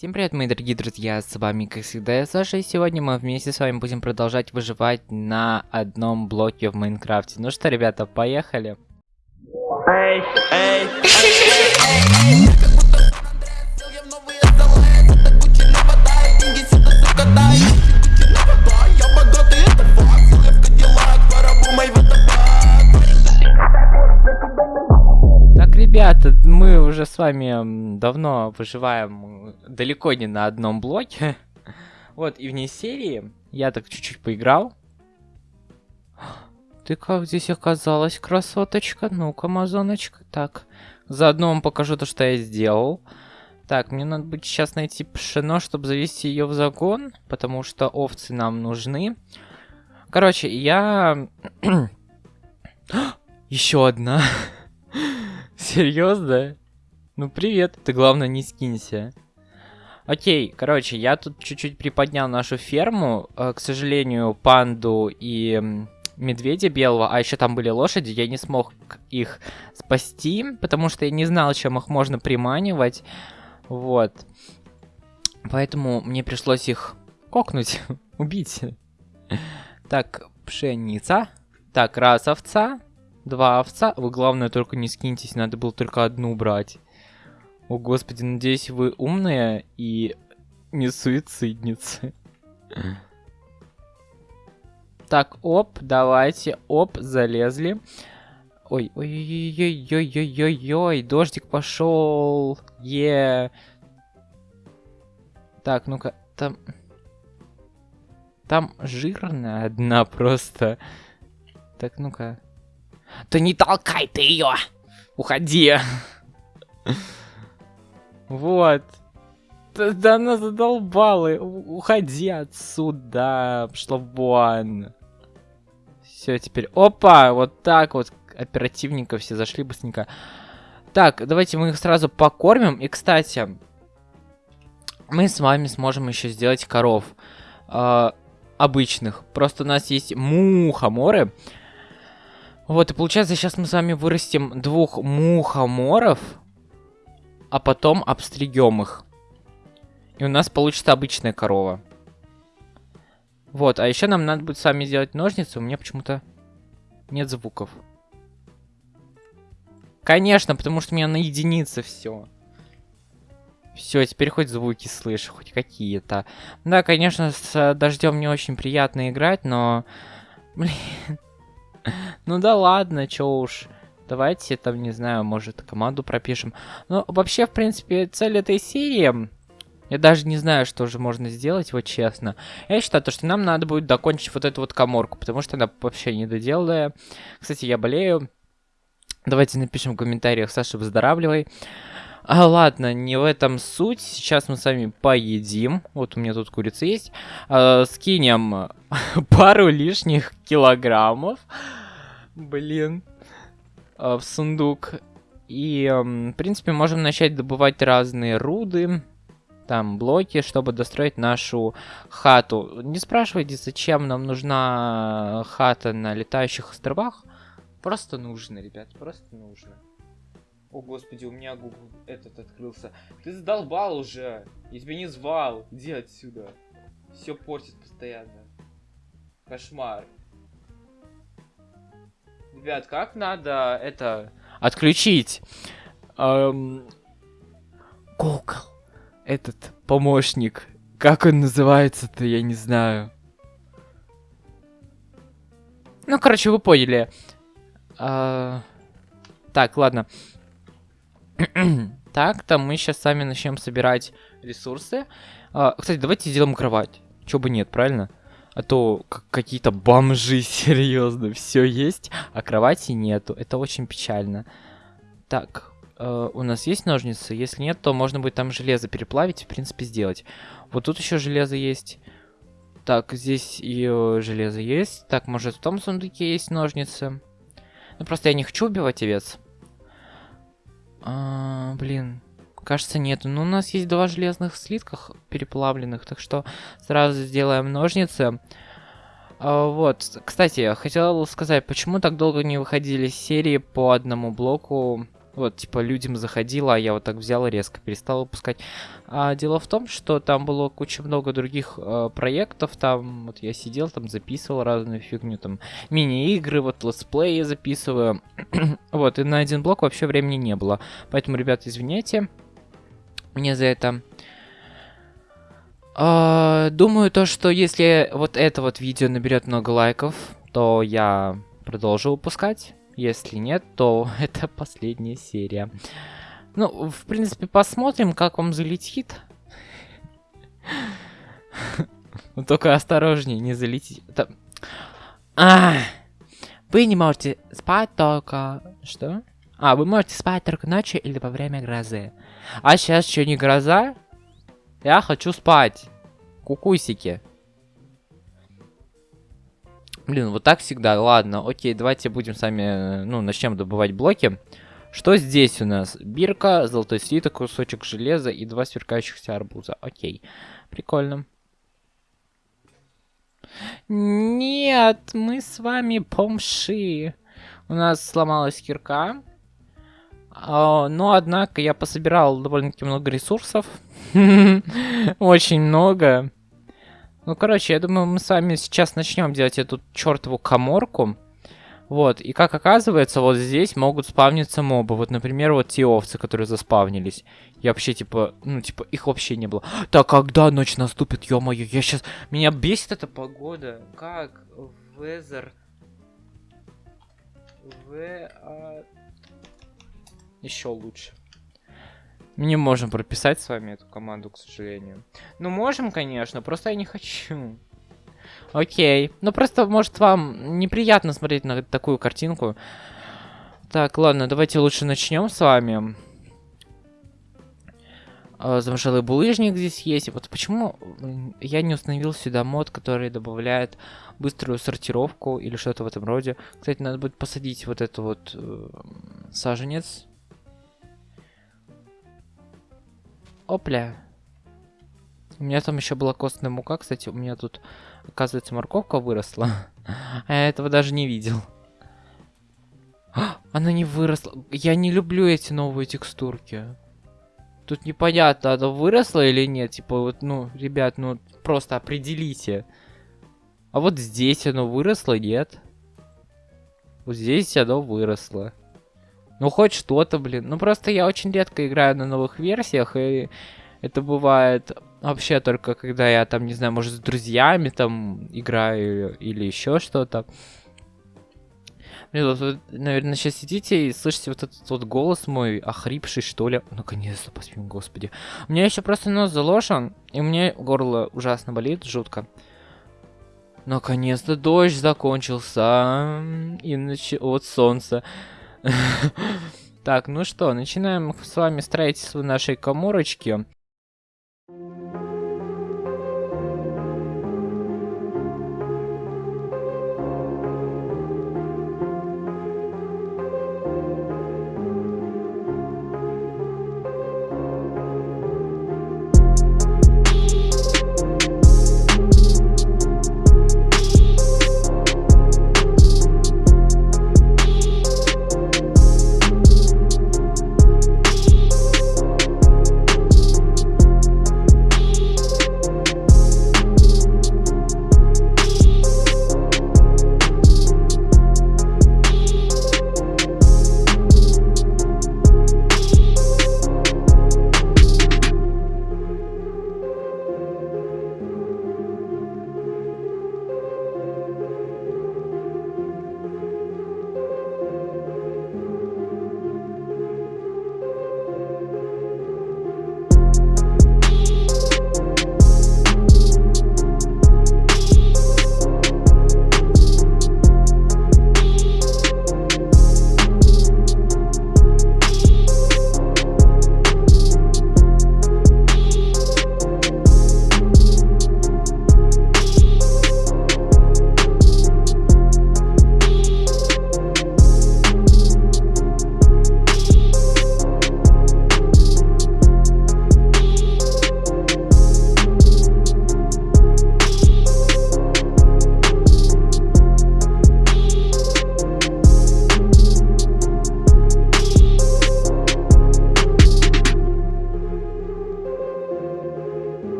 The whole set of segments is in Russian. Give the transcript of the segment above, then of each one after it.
Всем привет, мои дорогие друзья, с вами, как всегда, я Саша, и сегодня мы вместе с вами будем продолжать выживать на одном блоке в Майнкрафте. Ну что, ребята, поехали? Эй, эй, Так, ребята, мы уже с вами давно выживаем далеко не на одном блоке. Вот, и вне серии я так чуть-чуть поиграл. Ты как здесь оказалась, красоточка? Ну-ка, амазоночка. Так, заодно вам покажу то, что я сделал. Так, мне надо будет сейчас найти пшено, чтобы завести ее в загон, потому что овцы нам нужны. Короче, я... Еще одна. Серьезно? Ну привет, ты главное не скинься. Окей, короче, я тут чуть-чуть приподнял нашу ферму. Э, К сожалению, панду и медведя белого, а еще там были лошади, я не смог их спасти, потому что я не знал, чем их можно приманивать. Вот. Поэтому мне пришлось их кокнуть, убить. Так, пшеница. Так, раз овца, два овца. Вы, главное, только не скиньтесь, надо было только одну брать. О, господи, надеюсь, вы умные и не суицидницы. Так, оп, давайте, оп, залезли. Ой, ой-ой-ой-ой-ой-ой-ой, дождик пошел. Е. Так, ну-ка, там... Там жирная одна просто. Так, ну-ка. Да не толкай ты ее! Уходи! Вот. Да, да она задолбала. У- Уходи отсюда. Пошла вон. Все, теперь... Опа! Вот так вот. Оперативненько все зашли быстренько. Так, давайте мы их сразу покормим. И, кстати, мы с вами сможем еще сделать коров. э, обычных. Просто у нас есть мухоморы. Вот, и получается, сейчас мы с вами вырастим двух мухоморов, а потом обстригем их. И у нас получится обычная корова. Вот, а еще нам надо будет с вами сделать ножницы. У меня почему-то нет звуков. Конечно, потому что у меня на единице все. Все, теперь хоть звуки слышу, хоть какие-то. Да, конечно, с э, дождем не очень приятно играть, но... Блин. Ну да ладно, чё уж. Давайте там, не знаю, может, команду пропишем. Ну, вообще, в принципе, цель этой серии... Я даже не знаю, что же можно сделать, вот честно. Я считаю, то, что нам надо будет докончить вот эту вот коморку, потому что она вообще недоделанная. Кстати, я болею. Давайте напишем в комментариях, Саша, выздоравливай. А, ладно, не в этом суть. Сейчас мы с вами поедим. Вот у меня тут курица есть. А, скинем пару лишних килограммов. Блин. А, в сундук. И, м, в принципе, можем начать добывать разные руды. Там блоки, чтобы достроить нашу хату. Не спрашивайте, зачем нам нужна хата на летающих островах. Просто нужно, ребят, просто нужно. О, господи, у меня Google этот открылся. Ты задолбал уже. Я тебя не звал. Иди отсюда. Все портит постоянно. Кошмар. Ребят, как надо это отключить? Эм... Google. Этот помощник. Как он называется-то, я не знаю. Ну, короче, вы поняли. А, Так, ладно. так, там мы сейчас сами начнем собирать ресурсы. А, кстати, давайте сделаем кровать. Чё бы нет, правильно? А то какие-то бомжи, серьезно, все есть, а кровати нету. Это очень печально. Так, э, у нас есть ножницы? Если нет, то можно будет там железо переплавить, в принципе, сделать. Вот тут еще железо есть. Так, здесь и железо есть. Так, может, в том сундуке есть ножницы. Ну, просто я не хочу убивать овец. А, блин, кажется, нету. Но у нас есть два железных слитках переплавленных, так что сразу сделаем ножницы. А, вот, кстати, хотел сказать, почему так долго не выходили серии по одному блоку Вот, типа, людям заходило, а я вот так взял и резко перестал выпускать. А дело в том, что там было куча много других э, проектов, там, вот я сидел, там записывал разную фигню, там, мини-игры, вот, летсплеи записываю. вот, и на один блок вообще времени не было. Поэтому, ребят, извиняйте мне за это. Uh, думаю, то, что если вот это вот видео наберет много лайков, то я продолжу выпускать. Если нет, то это последняя серия. Ну, в принципе, посмотрим, как вам залетит. Ну, только осторожнее, не залетите. А, вы не можете спать только... Что? А, вы можете спать только ночью или во время грозы. А сейчас что, не гроза? Я хочу спать. Кукусики. Блин, вот так всегда. Ладно, окей, давайте будем сами, ну, начнем добывать блоки. Что здесь у нас? Бирка, золотой слиток, кусочек железа и два сверкающихся арбуза. Окей, прикольно. Нет, мы с вами помши. У нас сломалась кирка. А, но, однако, я пособирал довольно-таки много ресурсов. Очень много. Ну, короче, я думаю, мы с вами сейчас начнем делать эту чертову коморку. Вот, и как оказывается, вот здесь могут спавниться мобы. Вот, например, вот те овцы, которые заспавнились. Я вообще, типа, ну, типа, их вообще не было. Так, когда ночь наступит, ё-моё, я сейчас... Меня бесит эта погода. Как? Weather... В... Еще лучше. Мы не можем прописать с вами эту команду, к сожалению. Ну, можем, конечно, просто я не хочу. Окей. Ну, просто, может, вам неприятно смотреть на такую картинку. Так, ладно, давайте лучше начнем с вами. А, замшелый булыжник здесь есть. Вот почему я не установил сюда мод, который добавляет быструю сортировку или что-то в этом роде. Кстати, надо будет посадить вот эту вот э, саженец Опля. У меня там еще была костная мука, кстати, у меня тут, оказывается, морковка выросла. А я этого даже не видел. Она не выросла. Я не люблю эти новые текстурки. Тут непонятно, она выросла или нет. Типа, вот, ну, ребят, ну, просто определите. А вот здесь оно выросло, нет? Вот здесь оно выросло. Ну, хоть что-то, блин. Ну, просто я очень редко играю на новых версиях, и это бывает вообще только когда я там, не знаю, может, с друзьями там играю или еще что-то. Блин, вот вы, наверное, сейчас сидите и слышите вот этот вот голос мой, охрипший, что ли. Наконец-то, поспим, господи. У меня еще просто нос заложен, и меня горло ужасно болит, жутко. Наконец-то дождь закончился, и нач... вот солнце. Так, ну что, начинаем с вами строительство нашей коморочки.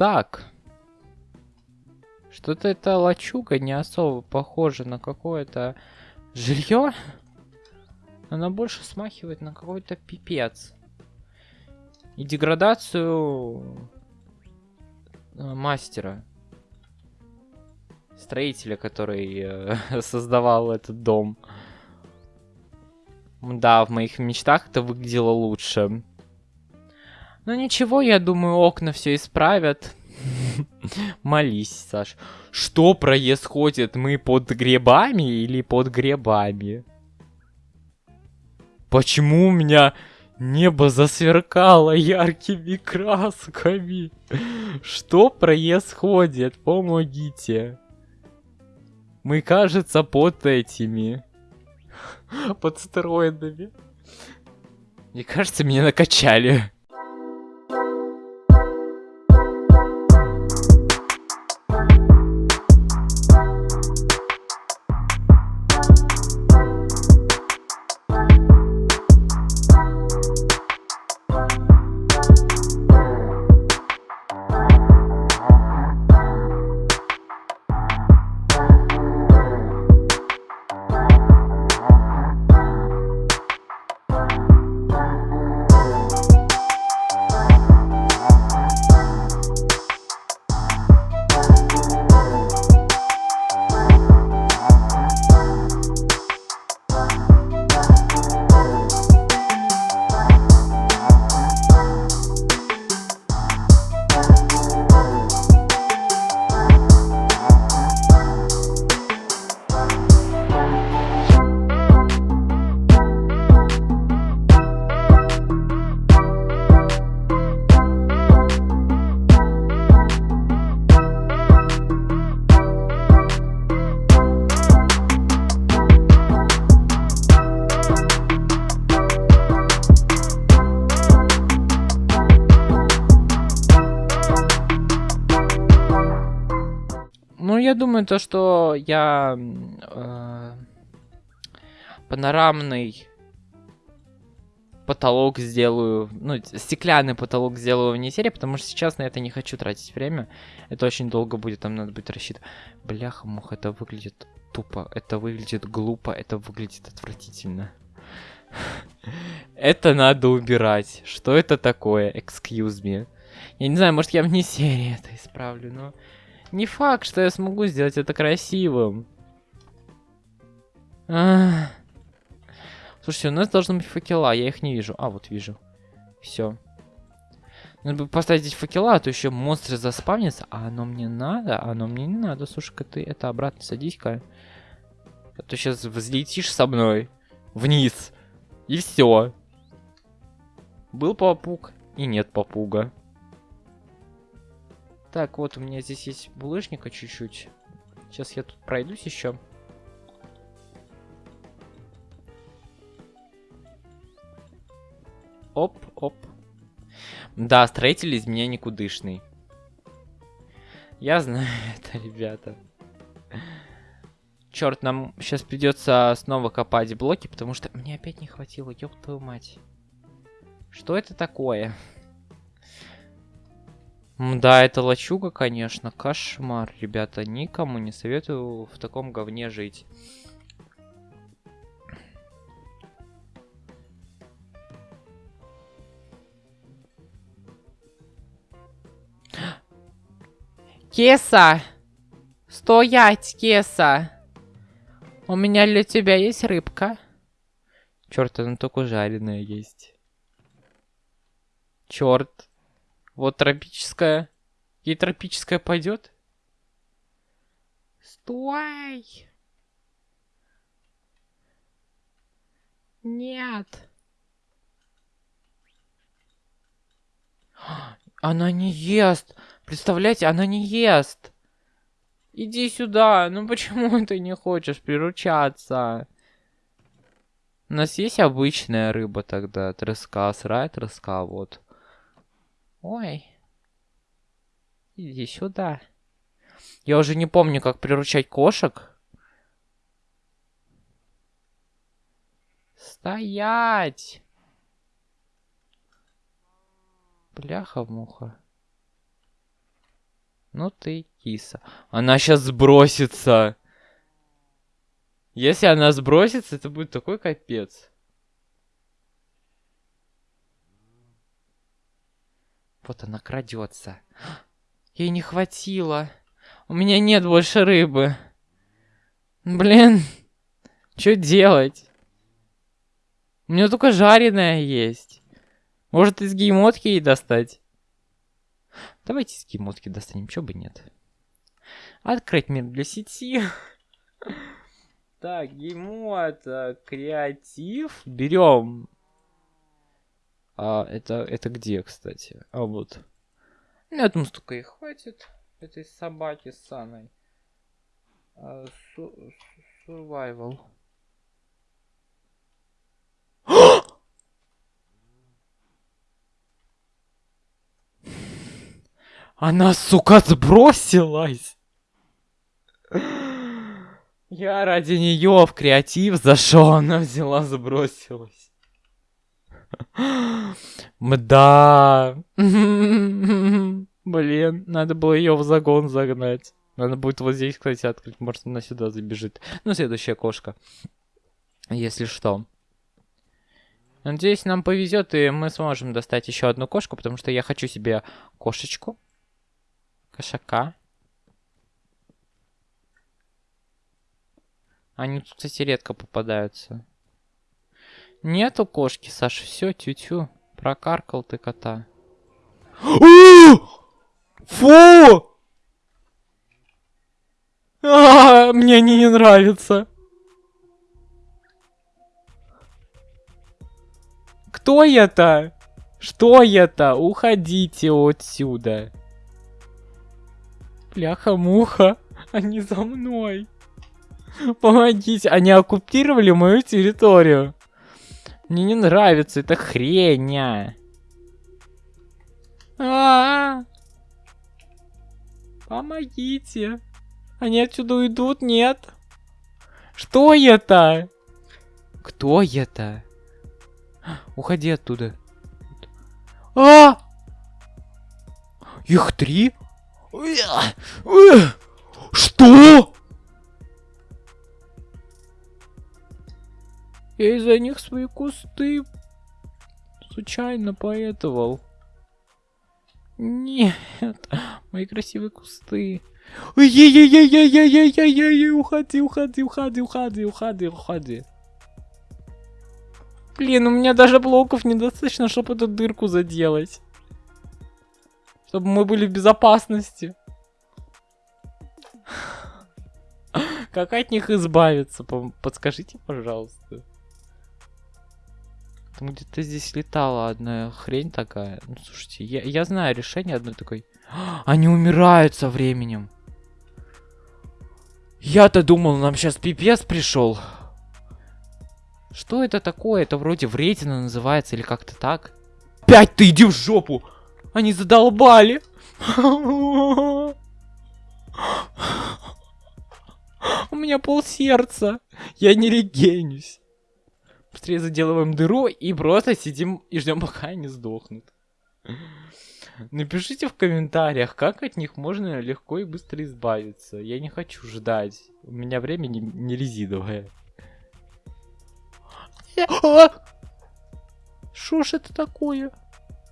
Так. Что-то эта лачуга не особо похожа на какое-то жилье. Она больше смахивает на какой-то пипец. И деградацию э, мастера. Строителя, который э, создавал этот дом. Да, в моих мечтах это выглядело лучше. Ну ничего, я думаю, окна все исправят. Молись, Саш. Что происходит? Мы под грибами или под грибами? Почему у меня небо засверкало яркими красками? Что происходит? Помогите. Мы, кажется, под этими. Под стероидами. Мне кажется, меня накачали. Думаю, то, что я э, панорамный потолок сделаю, ну, стеклянный потолок сделаю вне серии, потому что сейчас на это не хочу тратить время. Это очень долго будет, там надо будет рассчитывать. Бляха, мух, это выглядит тупо, это выглядит глупо, это выглядит отвратительно. Это надо убирать. Что это такое? Excuse me. Я не знаю, может я вне серии это исправлю, но... Не факт, что я смогу сделать это красивым. Ах. Слушайте, у нас должны быть факела, я их не вижу. А, вот вижу. Все. Надо бы поставить здесь факела, а то еще монстры заспавнятся. А оно мне надо? Оно мне не надо. Слушай-ка, ты это обратно садись-ка. А то сейчас взлетишь со мной вниз. И все. Был попуг и нет попуга. Так, вот у меня здесь есть булыжника чуть-чуть. Сейчас я тут пройдусь еще. Оп, оп. Да, строитель из меня никудышный. Я знаю это, ребята. Черт, нам сейчас придется снова копать блоки, потому что мне опять не хватило, ёб твою мать. Что это такое? Да, это лачуга, конечно. Кошмар, ребята. Никому не советую в таком говне жить. Кеса! Стоять, Кеса! У меня для тебя есть рыбка. Черт, она только жареная есть. Черт. Вот тропическая. Ей тропическая пойдет? Стой! Нет. Она не ест. Представляете, она не ест. Иди сюда. Ну почему ты не хочешь приручаться? У нас есть обычная рыба тогда. Треска, срай треска, вот. Ой. Иди сюда. Я уже не помню, как приручать кошек. Стоять! Бляха-муха. Ну ты киса. Она сейчас сбросится. Если она сбросится, это будет такой капец. Вот она крадется. Ей не хватило. У меня нет больше рыбы. Блин. Что делать? У меня только жареная есть. Может из геймотки ей достать? Давайте из геймотки достанем, чё бы нет. Открыть мир для сети. Так, геймод, э, креатив. Берем. А, это, это где, кстати? А, вот. Ну, я думаю, столько и хватит. Этой собаки Саной. А, survival. Она, сука, сбросилась! Я ради нее в креатив зашел, она взяла, забросилась. Мда. Блин, надо было ее в загон загнать. Надо будет вот здесь, кстати, открыть. Может, она сюда забежит. Ну, следующая кошка. Если что. Надеюсь, нам повезет, и мы сможем достать еще одну кошку, потому что я хочу себе кошечку. Кошака. Они тут, кстати, редко попадаются. Нету кошки, Саша, все, тю-тю. Прокаркал ты кота. Фу! А, мне не нравятся. Кто это? Что это? Уходите отсюда. Бляха-муха, они за мной. Помогите, они оккупировали мою территорию. Мне не нравится эта хрень. А, -а, -а. Помогите. Они отсюда уйдут? Нет. Что это? Кто это? Уходи оттуда. А! Их три? Что? Я из-за них свои кусты случайно поэтовал. Нет, мои красивые кусты. Ой-ей-ей-ей-ей-ей-ей-ей, уходи, уходи, уходи, уходи, уходи, уходи. Блин, у меня даже блоков недостаточно, чтобы эту дырку заделать. Чтобы мы были в безопасности. Как от них избавиться? Подскажите, пожалуйста. Там где-то здесь летала одна хрень такая. Ну, слушайте, я, я знаю решение одной такой. Они умирают со временем. Я-то думал, нам сейчас пипец пришел. Что это такое? Это вроде вредина называется или как-то так. Опять ты иди в жопу! Они задолбали! У меня пол сердца. Я не регенюсь. Быстрее заделываем дыру и просто сидим и ждем, пока они сдохнут. Напишите в комментариях, как от них можно легко и быстро избавиться. Я не хочу ждать. У меня время не, не резиновое. Что ж это такое?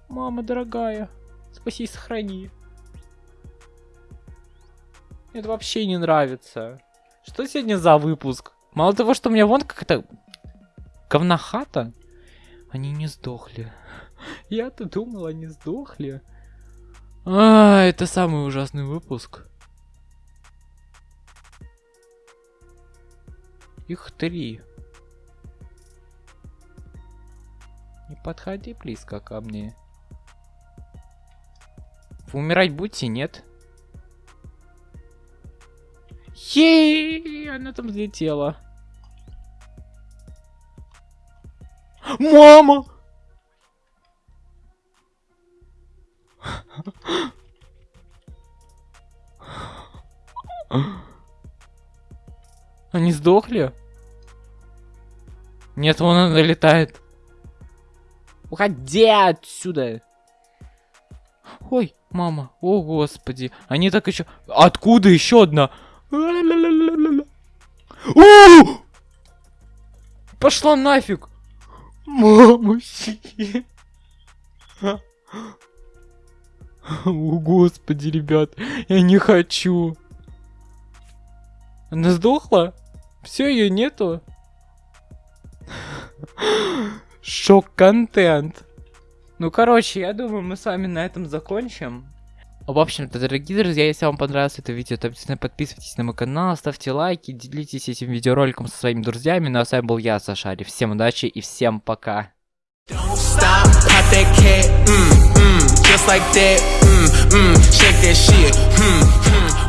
Мама дорогая, спаси и сохрани. Это вообще не нравится. Что сегодня за выпуск? Мало того, что у меня вон как-то говнохата, они не сдохли. Я-то думал, они сдохли. А, это самый ужасный выпуск. Их три. Не подходи близко ко мне. Вы умирать будете, нет? Ей, она там взлетела. Мама! Они сдохли? Нет, вон она летает. Уходи отсюда. Ой. Мама, о господи. Они так еще... Откуда еще одна? Пошла нафиг! Мамочки. О, господи, ребят, я не хочу. Она сдохла? Все, ее нету? Шок-контент. Ну, короче, я думаю, мы с вами на этом закончим. В общем-то, дорогие друзья, если вам понравилось это видео, то обязательно подписывайтесь на мой канал, ставьте лайки, делитесь этим видеороликом со своими друзьями. Ну а с вами был я, Сашари. Всем удачи и всем пока. Mm, mm, just like that, mm, mm, shake that shit, mm, mm.